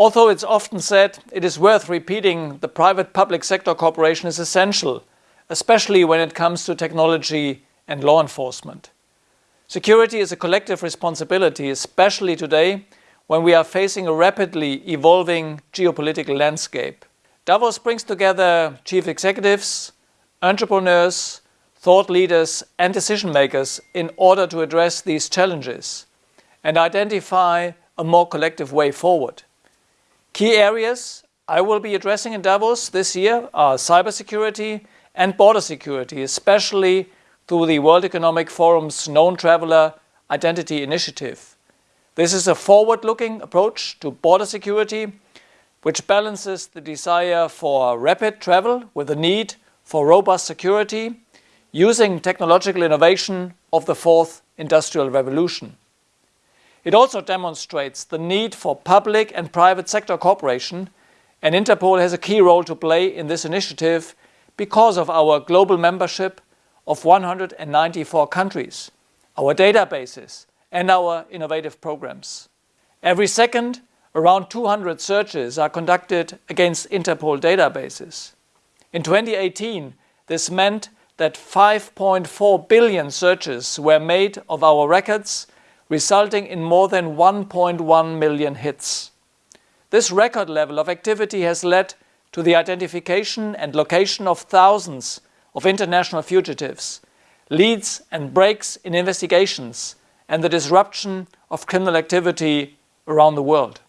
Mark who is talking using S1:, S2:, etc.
S1: Although it's often said, it is worth repeating the private-public sector cooperation is essential, especially when it comes to technology and law enforcement. Security is a collective responsibility, especially today when we are facing a rapidly evolving geopolitical landscape. Davos brings together chief executives, entrepreneurs, thought leaders and decision makers in order to address these challenges and identify a more collective way forward. Key areas I will be addressing in Davos this year are cybersecurity and border security, especially through the World Economic Forum's Known Traveler Identity Initiative. This is a forward-looking approach to border security, which balances the desire for rapid travel with the need for robust security using technological innovation of the fourth industrial revolution. It also demonstrates the need for public and private sector cooperation, and Interpol has a key role to play in this initiative because of our global membership of 194 countries, our databases, and our innovative programs. Every second, around 200 searches are conducted against Interpol databases. In 2018, this meant that 5.4 billion searches were made of our records, resulting in more than 1.1 million hits. This record level of activity has led to the identification and location of thousands of international fugitives, leads and breaks in investigations, and the disruption of criminal activity around the world.